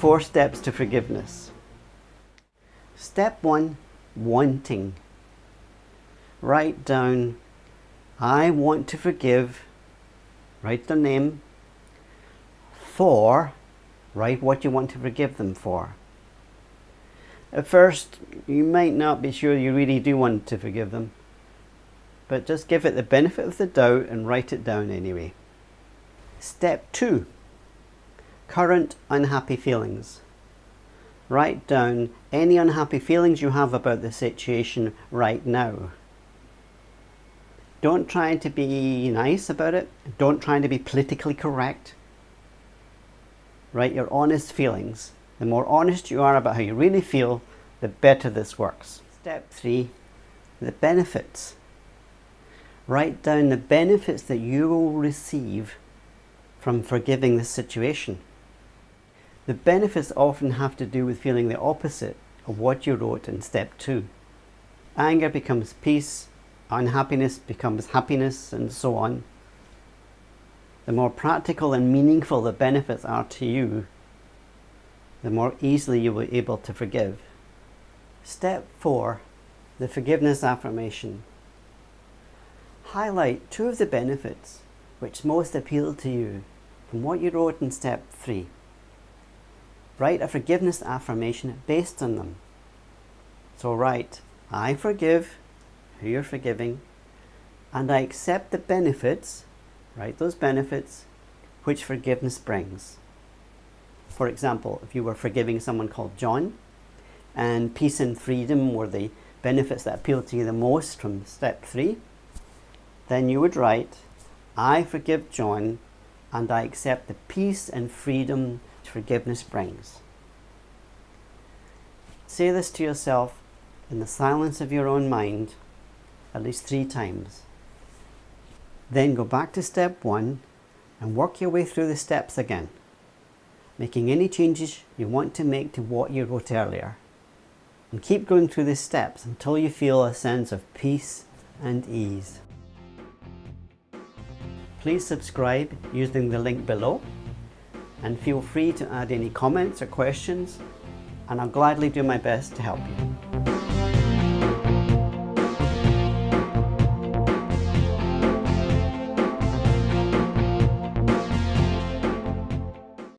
four steps to forgiveness. Step one, wanting. Write down, I want to forgive, write the name, for, write what you want to forgive them for. At first, you might not be sure you really do want to forgive them, but just give it the benefit of the doubt and write it down anyway. Step 2 Current unhappy feelings. Write down any unhappy feelings you have about the situation right now. Don't try to be nice about it. Don't try to be politically correct. Write your honest feelings. The more honest you are about how you really feel, the better this works. Step 3. The benefits. Write down the benefits that you will receive from forgiving the situation. The benefits often have to do with feeling the opposite of what you wrote in step 2. Anger becomes peace, unhappiness becomes happiness, and so on. The more practical and meaningful the benefits are to you, the more easily you will be able to forgive. Step 4. The Forgiveness Affirmation. Highlight two of the benefits which most appeal to you from what you wrote in step 3. Write a forgiveness affirmation based on them. So write, I forgive who you're forgiving and I accept the benefits, write those benefits, which forgiveness brings. For example, if you were forgiving someone called John and peace and freedom were the benefits that appeal to you the most from step three, then you would write, I forgive John and I accept the peace and freedom forgiveness brings. Say this to yourself in the silence of your own mind at least three times. Then go back to step one and work your way through the steps again, making any changes you want to make to what you wrote earlier. And keep going through the steps until you feel a sense of peace and ease. Please subscribe using the link below and feel free to add any comments or questions and I'll gladly do my best to help you.